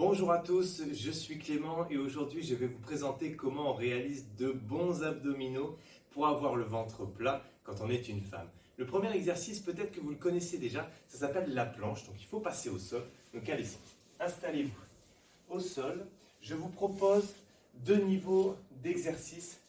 Bonjour à tous, je suis Clément et aujourd'hui je vais vous présenter comment on réalise de bons abdominaux pour avoir le ventre plat quand on est une femme. Le premier exercice, peut-être que vous le connaissez déjà, ça s'appelle la planche, donc il faut passer au sol. Donc allez-y, installez-vous au sol. Je vous propose deux niveaux d'exercice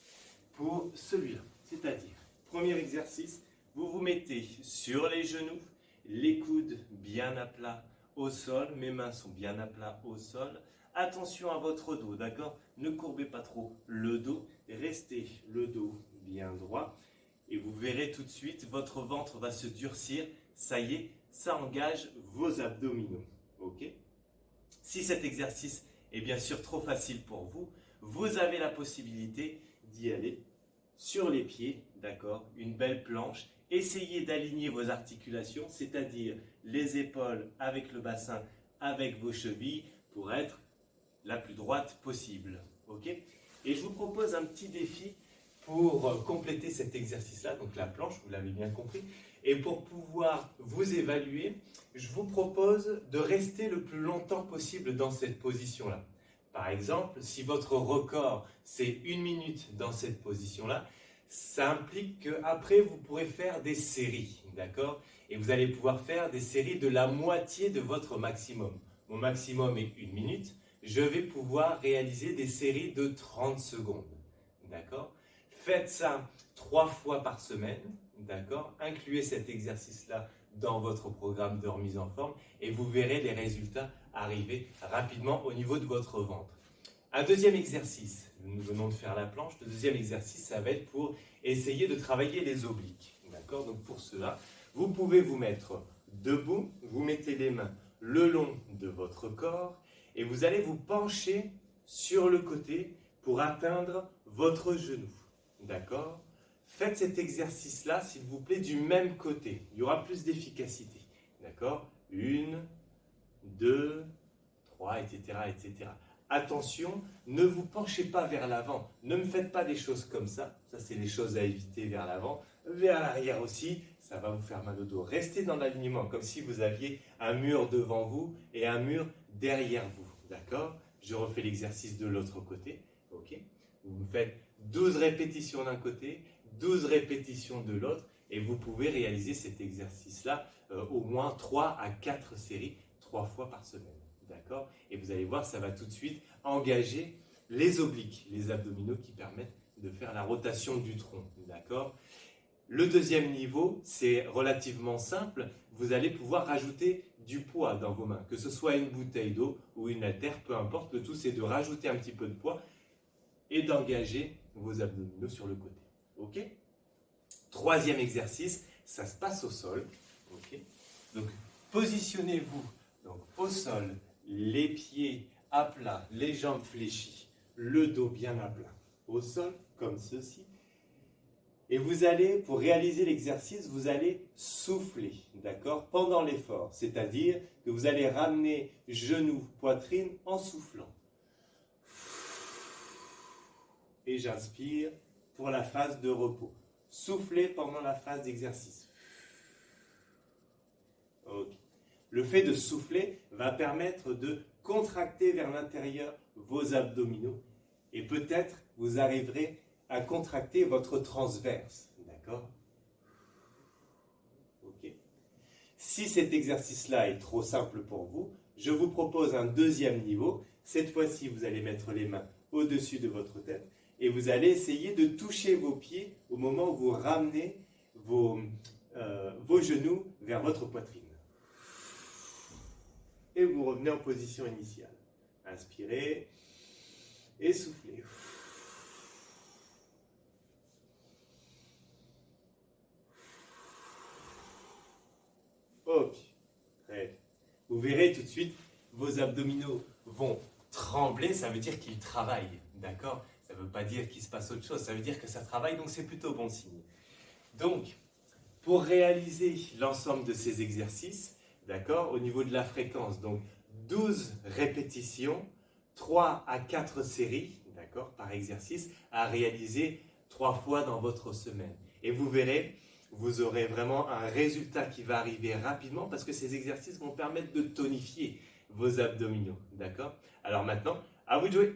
pour celui-là. C'est-à-dire, premier exercice, vous vous mettez sur les genoux, les coudes bien à plat au sol, mes mains sont bien à plat au sol. Attention à votre dos, d'accord? Ne courbez pas trop le dos, restez le dos bien droit et vous verrez tout de suite, votre ventre va se durcir. Ça y est, ça engage vos abdominaux. Ok? Si cet exercice est bien sûr trop facile pour vous, vous avez la possibilité d'y aller sur les pieds, d'accord Une belle planche Essayez d'aligner vos articulations, c'est-à-dire les épaules avec le bassin, avec vos chevilles, pour être la plus droite possible. Ok Et je vous propose un petit défi pour euh, compléter cet exercice-là, donc la planche, vous l'avez bien compris. Et pour pouvoir vous évaluer, je vous propose de rester le plus longtemps possible dans cette position-là. Par exemple, si votre record c'est une minute dans cette position-là, ça implique qu'après, vous pourrez faire des séries, d'accord? Et vous allez pouvoir faire des séries de la moitié de votre maximum. Mon maximum est une minute. Je vais pouvoir réaliser des séries de 30 secondes, d'accord? Faites ça trois fois par semaine, d'accord? Incluez cet exercice-là dans votre programme de remise en forme et vous verrez les résultats arriver rapidement au niveau de votre ventre. Un deuxième exercice, nous venons de faire la planche. Le deuxième exercice, ça va être pour essayer de travailler les obliques. D'accord? Donc pour cela, vous pouvez vous mettre debout, vous mettez les mains le long de votre corps et vous allez vous pencher sur le côté pour atteindre votre genou. D'accord? Faites cet exercice-là, s'il vous plaît, du même côté. Il y aura plus d'efficacité. D'accord? Une, deux, trois, etc., etc attention, ne vous penchez pas vers l'avant. Ne me faites pas des choses comme ça. Ça, c'est les choses à éviter vers l'avant. Vers l'arrière aussi, ça va vous faire mal au dos. Restez dans l'alignement, comme si vous aviez un mur devant vous et un mur derrière vous. D'accord? Je refais l'exercice de l'autre côté. Ok? Vous me faites 12 répétitions d'un côté, 12 répétitions de l'autre, et vous pouvez réaliser cet exercice-là euh, au moins 3 à 4 séries, 3 fois par semaine. D'accord? Et vous allez voir, ça va tout de suite engager les obliques, les abdominaux qui permettent de faire la rotation du tronc. D'accord? Le deuxième niveau, c'est relativement simple. Vous allez pouvoir rajouter du poids dans vos mains, que ce soit une bouteille d'eau ou une haltère, peu importe. Le tout, c'est de rajouter un petit peu de poids et d'engager vos abdominaux sur le côté. Ok? Troisième exercice, ça se passe au sol. Ok? Donc, positionnez-vous au sol les pieds à plat, les jambes fléchies, le dos bien à plat, au sol, comme ceci. Et vous allez, pour réaliser l'exercice, vous allez souffler, d'accord, pendant l'effort. C'est-à-dire que vous allez ramener genoux, poitrine en soufflant. Et j'inspire pour la phase de repos. Soufflez pendant la phase d'exercice. Ok. Le fait de souffler va permettre de contracter vers l'intérieur vos abdominaux et peut-être vous arriverez à contracter votre transverse. D'accord? Ok. Si cet exercice-là est trop simple pour vous, je vous propose un deuxième niveau. Cette fois-ci, vous allez mettre les mains au-dessus de votre tête et vous allez essayer de toucher vos pieds au moment où vous ramenez vos, euh, vos genoux vers votre poitrine et vous revenez en position initiale. Inspirez et soufflez. Ok, très Vous verrez tout de suite, vos abdominaux vont trembler, ça veut dire qu'ils travaillent, d'accord? Ça ne veut pas dire qu'il se passe autre chose, ça veut dire que ça travaille, donc c'est plutôt bon signe. Donc, pour réaliser l'ensemble de ces exercices, D'accord? Au niveau de la fréquence, donc 12 répétitions, 3 à 4 séries, d'accord, par exercice, à réaliser 3 fois dans votre semaine. Et vous verrez, vous aurez vraiment un résultat qui va arriver rapidement parce que ces exercices vont permettre de tonifier vos abdominaux. D'accord? Alors maintenant, à vous de jouer